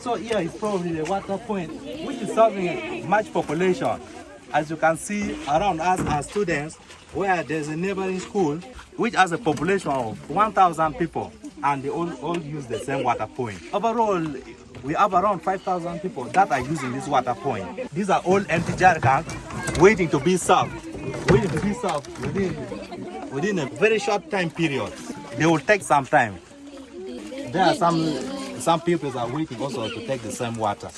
So here is probably the water point, which is serving much population. As you can see around us are students, where there's a neighboring school, which has a population of 1,000 people, and they all, all use the same water point. Overall, we have around 5,000 people that are using this water point. These are all empty jerrycans waiting to be served, waiting to be served within, within a very short time period. They will take some time. There are some, some people are waiting also to take the same water.